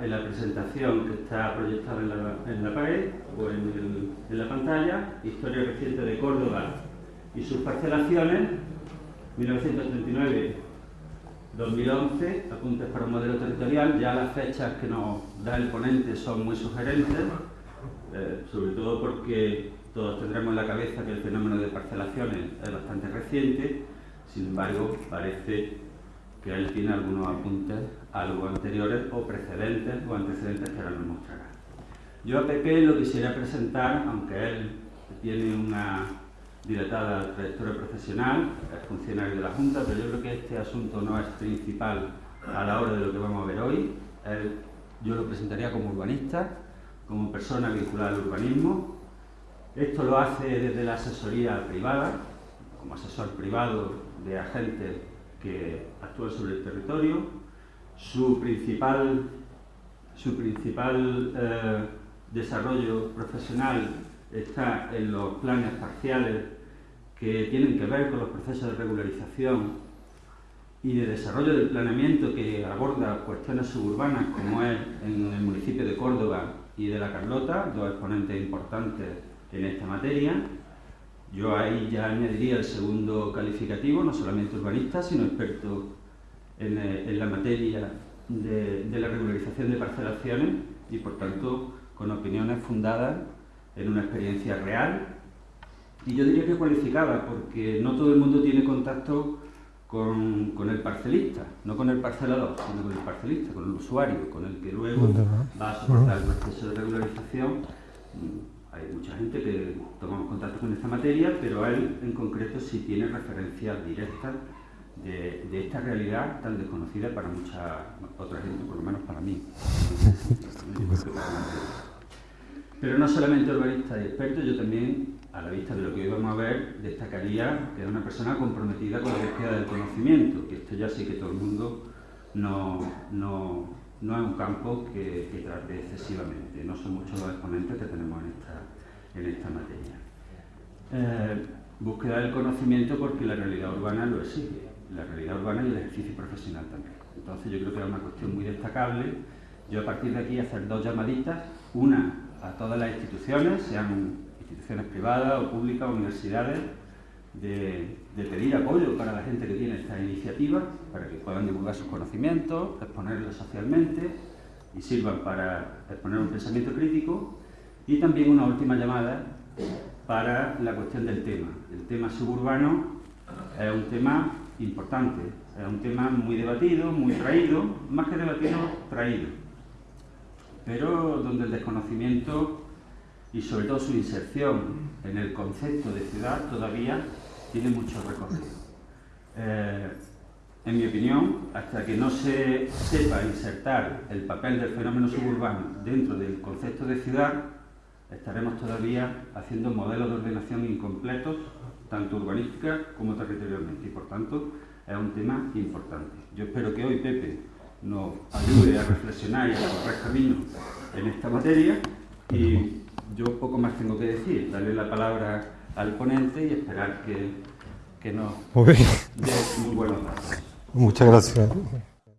en la presentación que está proyectada en la, en la pared o en, el, en la pantalla, Historia reciente de Córdoba y sus parcelaciones, 1939 2011, apuntes para un modelo territorial, ya las fechas que nos da el ponente son muy sugerentes, eh, sobre todo porque todos tendremos en la cabeza que el fenómeno de parcelaciones es bastante reciente, sin embargo parece que él tiene algunos apuntes algo anteriores o precedentes o antecedentes que ahora nos mostrará. Yo a Pepe lo quisiera presentar, aunque él tiene una dilatada trayectoria profesional, es funcionario de la Junta, pero yo creo que este asunto no es principal a la hora de lo que vamos a ver hoy. yo lo presentaría como urbanista, como persona vinculada al urbanismo. Esto lo hace desde la asesoría privada, como asesor privado de agentes que actúan sobre el territorio. Su principal, su principal eh, desarrollo profesional está en los planes parciales que tienen que ver con los procesos de regularización y de desarrollo del planeamiento que aborda cuestiones suburbanas como es en el municipio de Córdoba y de La Carlota, dos exponentes importantes en esta materia. Yo ahí ya añadiría el segundo calificativo, no solamente urbanista, sino experto en, eh, la materia de, de la regularización de parcelaciones y por tanto con opiniones fundadas en una experiencia real y yo diría que cualificada, porque no todo el mundo tiene contacto con, con, el parcelista, no con el parcelador, sino con el parcelista, con el usuario, con el que luego va a soportar el proceso de regularización. Hay mucha gente que tomamos contacto con esta materia, pero él en concreto sí tiene referencias directas de, esta realidad tan desconocida para mucha otra gente, por lo menos para mí. Pero no solamente urbanista y experto, yo también, a la vista de lo que hoy vamos a ver, destacaría que es una persona comprometida con la búsqueda del conocimiento, que esto ya sí que todo el mundo no, no, no es un campo que, que, trate excesivamente, no son muchos los exponentes que tenemos en esta, en esta materia. Eh, búsqueda del conocimiento porque la realidad urbana lo exige, la realidad urbana y el ejercicio profesional también. Entonces yo creo que es una cuestión muy destacable. Yo a partir de aquí hacer dos llamaditas, una a todas las instituciones, sean instituciones privadas o públicas, universidades, de, pedir apoyo para la gente que tiene esta iniciativa, para que puedan divulgar sus conocimientos, exponerlos socialmente y sirvan para exponer un pensamiento crítico. Y también una última llamada para la cuestión del tema. El tema suburbano es un tema importante, es un tema muy debatido, muy traído, más que debatido, traído pero donde el desconocimiento y sobre todo su inserción en el concepto de ciudad todavía tiene mucho recorrido. Eh, en mi opinión, hasta que no se sepa insertar el papel del fenómeno suburbano dentro del concepto de ciudad, estaremos todavía haciendo modelos de ordenación incompletos, tanto urbanística como territorialmente, y por tanto es un tema importante. Yo espero que hoy, Pepe, nos ayude a reflexionar y a correr camino en esta materia y yo poco más tengo que decir, darle la palabra al ponente y esperar que, que nos dé muy buenos datos. Muchas gracias.